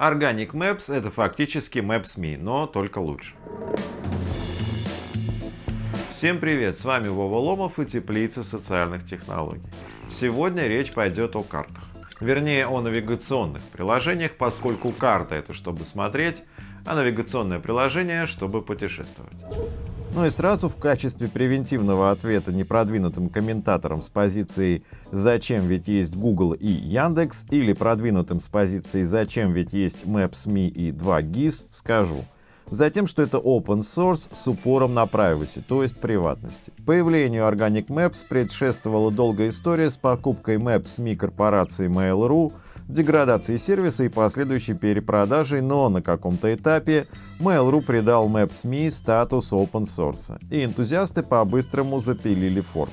Organic Maps это фактически Maps.me, но только лучше. Всем привет, с вами Вова Ломов и Теплица социальных технологий. Сегодня речь пойдет о картах. Вернее, о навигационных приложениях, поскольку карта это чтобы смотреть, а навигационное приложение чтобы путешествовать. Ну и сразу в качестве превентивного ответа непродвинутым комментаторам с позицией «Зачем ведь есть Google и Яндекс» или продвинутым с позиции «Зачем ведь есть Maps.me и 2GIS» скажу – Затем, что это open source с упором на privacy, то есть приватности. Появлению Organic Maps предшествовала долгая история с покупкой Maps.me корпорации Mail.ru, деградацией сервиса и последующей перепродажей, но на каком-то этапе Mail.ru придал Maps.me статус open source, и энтузиасты по-быстрому запилили форк.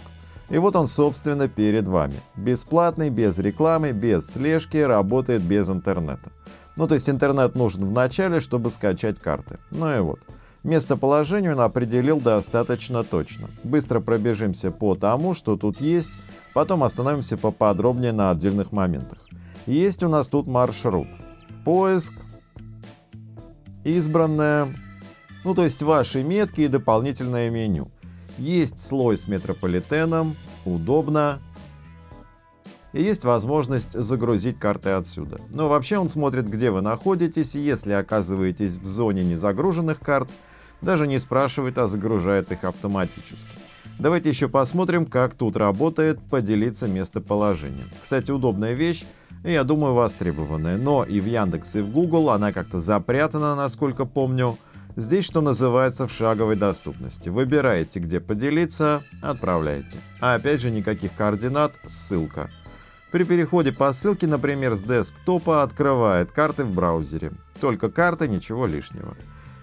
И вот он, собственно, перед вами. Бесплатный, без рекламы, без слежки, работает без интернета. Ну, то есть интернет нужен в начале, чтобы скачать карты. Ну и вот. Местоположение он определил достаточно точно. Быстро пробежимся по тому, что тут есть, потом остановимся поподробнее на отдельных моментах. Есть у нас тут маршрут. Поиск, избранное, ну то есть ваши метки и дополнительное меню. Есть слой с метрополитеном, удобно, и есть возможность загрузить карты отсюда. Но вообще он смотрит, где вы находитесь, и если оказываетесь в зоне незагруженных карт, даже не спрашивает, а загружает их автоматически. Давайте еще посмотрим, как тут работает поделиться местоположением. Кстати, удобная вещь, и я думаю востребованная, но и в Яндекс, и в Google она как-то запрятана, насколько помню. Здесь, что называется, в шаговой доступности. Выбираете, где поделиться, отправляете. А опять же, никаких координат, ссылка. При переходе по ссылке, например, с десктопа открывает карты в браузере. Только карты, ничего лишнего.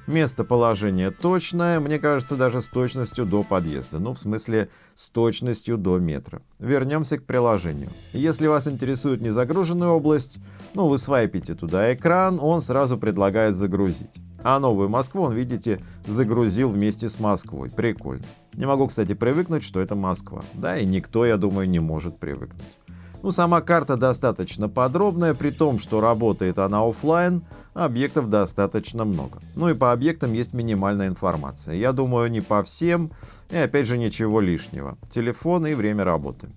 Местоположение точное, мне кажется, даже с точностью до подъезда. Ну, в смысле, с точностью до метра. Вернемся к приложению. Если вас интересует незагруженная область, ну, вы свайпите туда экран, он сразу предлагает загрузить. А новую Москву он, видите, загрузил вместе с Москвой. Прикольно. Не могу, кстати, привыкнуть, что это Москва. Да, и никто, я думаю, не может привыкнуть. Ну, сама карта достаточно подробная, при том, что работает она офлайн, объектов достаточно много. Ну и по объектам есть минимальная информация. Я думаю, не по всем, и опять же ничего лишнего. Телефон и время работы.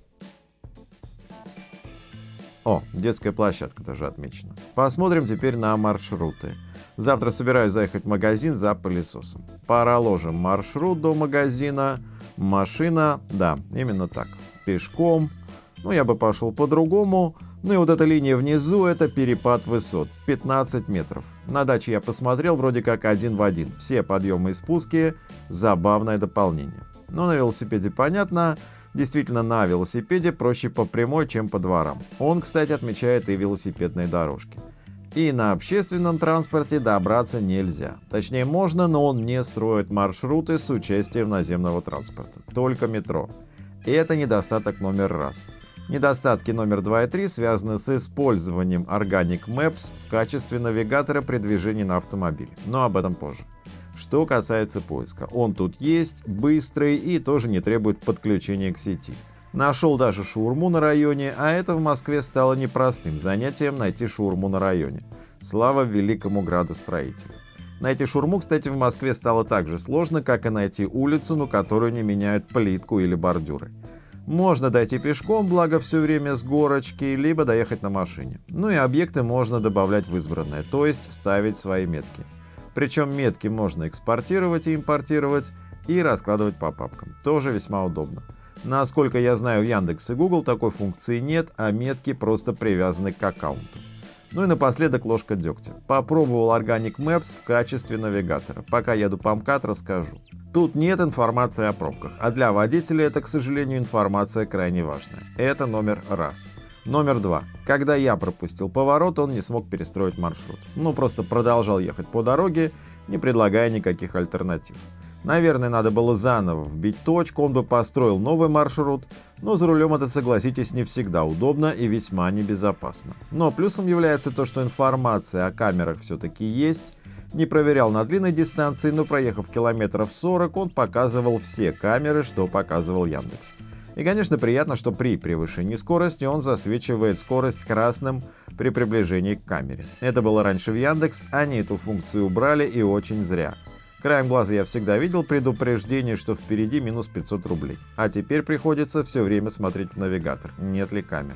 О, детская площадка даже отмечена. Посмотрим теперь на маршруты. Завтра собираюсь заехать в магазин за пылесосом. Проложим маршрут до магазина. Машина, да, именно так. Пешком, ну, я бы пошел по-другому. Ну и вот эта линия внизу – это перепад высот, 15 метров. На даче я посмотрел, вроде как один в один. Все подъемы и спуски – забавное дополнение. Но на велосипеде понятно, действительно на велосипеде проще по прямой, чем по дворам. Он, кстати, отмечает и велосипедные дорожки. И на общественном транспорте добраться нельзя. Точнее можно, но он не строит маршруты с участием наземного транспорта. Только метро. И это недостаток номер раз. Недостатки номер 2 и 3 связаны с использованием Organic Maps в качестве навигатора при движении на автомобиле, но об этом позже. Что касается поиска, он тут есть, быстрый и тоже не требует подключения к сети. Нашел даже шаурму на районе, а это в Москве стало непростым занятием найти шаурму на районе. Слава великому градостроителю. Найти шурму, кстати, в Москве стало так же сложно, как и найти улицу, на которую не меняют плитку или бордюры. Можно дойти пешком, благо все время с горочки, либо доехать на машине. Ну и объекты можно добавлять в избранное, то есть ставить свои метки. Причем метки можно экспортировать и импортировать и раскладывать по папкам. Тоже весьма удобно. Насколько я знаю, Яндекс и Google такой функции нет, а метки просто привязаны к аккаунту. Ну и напоследок ложка дегтя. Попробовал Organic Maps в качестве навигатора. Пока еду по МКАД, расскажу. Тут нет информации о пробках, а для водителя это, к сожалению, информация крайне важная. Это номер раз. Номер два. Когда я пропустил поворот, он не смог перестроить маршрут. Ну, просто продолжал ехать по дороге, не предлагая никаких альтернатив. Наверное, надо было заново вбить точку, он бы построил новый маршрут, но за рулем это, согласитесь, не всегда удобно и весьма небезопасно. Но плюсом является то, что информация о камерах все-таки есть, не проверял на длинной дистанции, но проехав километров 40, он показывал все камеры, что показывал Яндекс. И конечно приятно, что при превышении скорости он засвечивает скорость красным при приближении к камере. Это было раньше в Яндекс, они эту функцию убрали и очень зря. Краем глаза я всегда видел предупреждение, что впереди минус 500 рублей. А теперь приходится все время смотреть в навигатор, нет ли камер.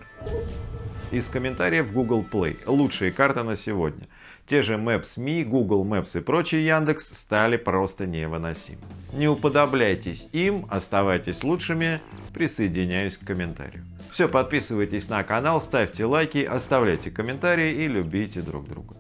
Из комментариев Google Play. Лучшие карты на сегодня. Те же Maps.me, Google Maps и прочие Яндекс стали просто невыносимы. Не уподобляйтесь им, оставайтесь лучшими, присоединяюсь к комментарию. Все, подписывайтесь на канал, ставьте лайки, оставляйте комментарии и любите друг друга.